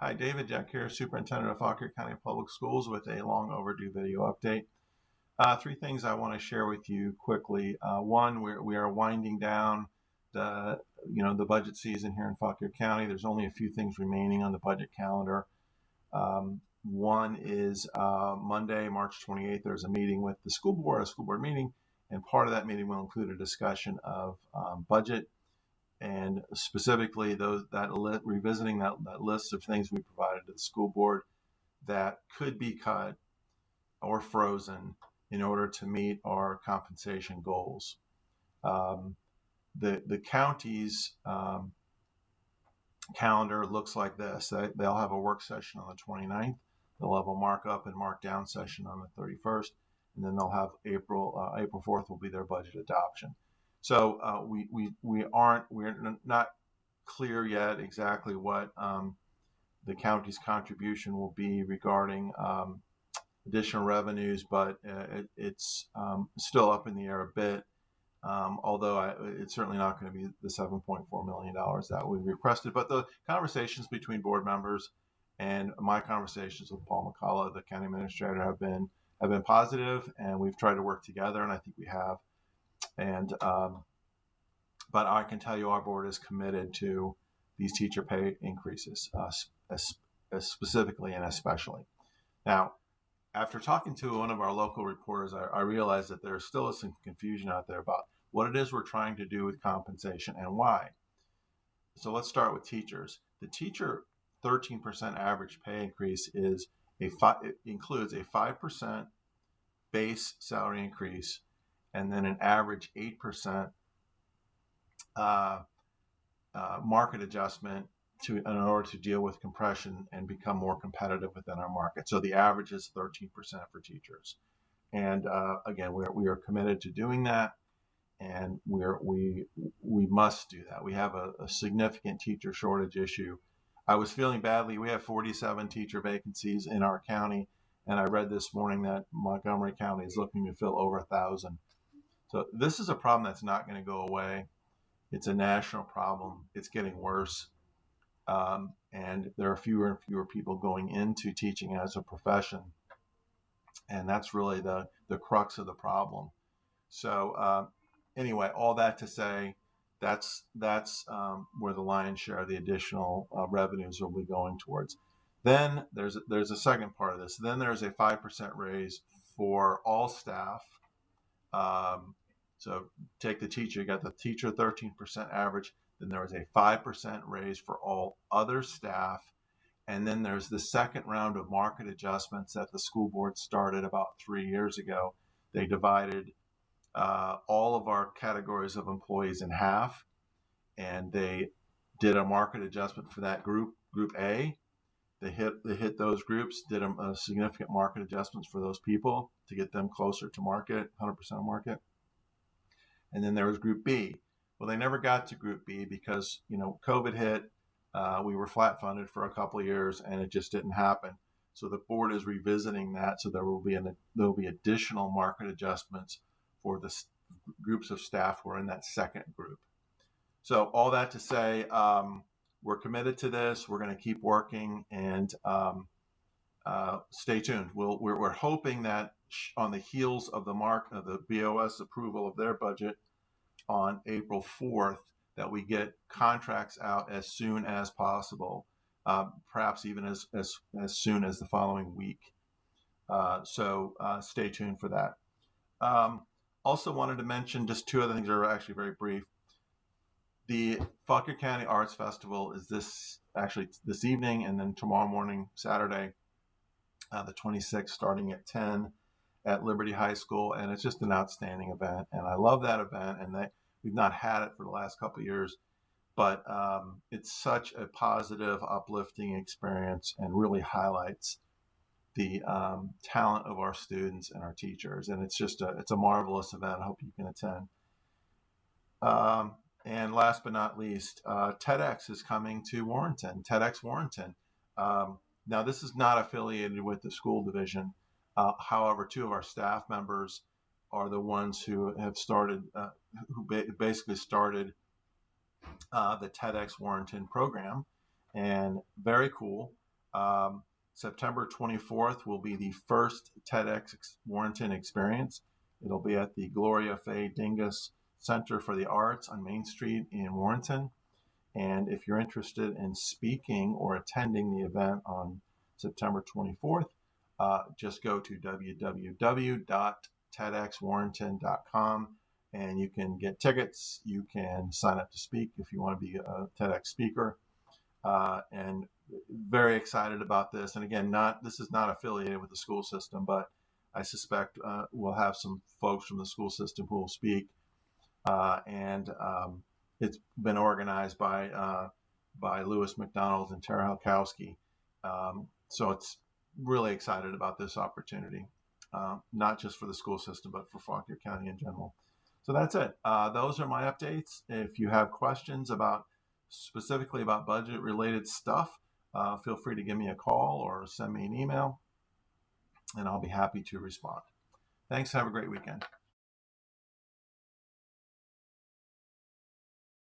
Hi, David Jeck here, Superintendent of Fauquier County Public Schools with a long overdue video update. Uh, three things I want to share with you quickly. Uh, one, we're, we are winding down the, you know, the budget season here in Fauquier County. There's only a few things remaining on the budget calendar. Um, one is uh, Monday, March 28th, there's a meeting with the school board, a school board meeting, and part of that meeting will include a discussion of um, budget and specifically those that revisiting that, that list of things we provided to the school board that could be cut or frozen in order to meet our compensation goals. Um, the the county's um, calendar looks like this. They, they'll have a work session on the 29th. They'll have a markup and markdown session on the 31st, and then they'll have April uh, April 4th will be their budget adoption. So uh, we, we, we aren't, we're not clear yet exactly what um, the county's contribution will be regarding um, additional revenues, but uh, it, it's um, still up in the air a bit. Um, although I, it's certainly not going to be the 7.4 million dollars that we requested, but the conversations between board members and my conversations with Paul McCulla, the county administrator, have been have been positive, and we've tried to work together, and I think we have. And um, but I can tell you our board is committed to these teacher pay increases, uh, specifically and especially. Now, after talking to one of our local reporters, I, I realized that there still some confusion out there about what it is we're trying to do with compensation and why. So let's start with teachers. The teacher 13% average pay increase is a it includes a 5% base salary increase and then an average 8% uh, uh, market adjustment to in order to deal with compression and become more competitive within our market. So the average is 13% for teachers. And uh, again, we are, we are committed to doing that, and we're, we we must do that. We have a, a significant teacher shortage issue. I was feeling badly. We have 47 teacher vacancies in our county, and I read this morning that Montgomery County is looking to fill over a thousand. So this is a problem that's not going to go away. It's a national problem. It's getting worse. Um, and there are fewer and fewer people going into teaching as a profession. And that's really the, the crux of the problem. So, uh, anyway, all that to say, that's that's um, where the lion's share of the additional uh, revenues will be going towards. Then there's there's a second part of this. Then there's a five percent raise for all staff um, so take the teacher, you got the teacher 13% average, then there was a 5% raise for all other staff. And then there's the second round of market adjustments that the school board started about three years ago. They divided uh, all of our categories of employees in half, and they did a market adjustment for that group, Group A. They hit they hit those groups, did a, a significant market adjustments for those people to get them closer to market, 100% market and then there was Group B. Well, they never got to Group B because you know COVID hit. Uh, we were flat funded for a couple of years, and it just didn't happen. So the board is revisiting that. So there will be an there will be additional market adjustments for the groups of staff who are in that second group. So all that to say, um, we're committed to this. We're going to keep working and um, uh, stay tuned. We'll, we're, we're hoping that on the heels of the mark of the BOS approval of their budget on April 4th, that we get contracts out as soon as possible, uh, perhaps even as, as, as soon as the following week. Uh, so uh, stay tuned for that. Um, also wanted to mention just two other things that are actually very brief. The Fauquier County Arts Festival is this actually this evening and then tomorrow morning, Saturday, uh, the 26th, starting at 10 at Liberty High School, and it's just an outstanding event. And I love that event, and that we've not had it for the last couple years, but um, it's such a positive, uplifting experience, and really highlights the um, talent of our students and our teachers. And it's just a it's a marvelous event. I hope you can attend. Um, and last but not least, uh, TEDx is coming to Warrenton. TEDx Warrenton. Um, now, this is not affiliated with the school division. Uh, however, two of our staff members are the ones who have started, uh, who ba- basically started uh, the TEDx Warrenton program, and very cool. Um, September 24th will be the first TEDx Warrenton experience. It'll be at the Gloria Faye Dingus Center for the Arts on Main Street in Warrenton. And if you're interested in speaking or attending the event on September 24th, uh, just go to www.tedxwarrenton.com and you can get tickets. You can sign up to speak if you want to be a TEDx speaker. Uh, and very excited about this. And again, not this is not affiliated with the school system, but I suspect uh, we'll have some folks from the school system who will speak. Uh, and um, it's been organized by uh, by Lewis McDonald and Tara Halkowski. Um, so it's really excited about this opportunity, uh, not just for the school system, but for Fauquier County in general. So that's it. Uh, those are my updates. If you have questions about specifically about budget related stuff, uh, feel free to give me a call or send me an email, and I'll be happy to respond. Thanks. Have a great weekend.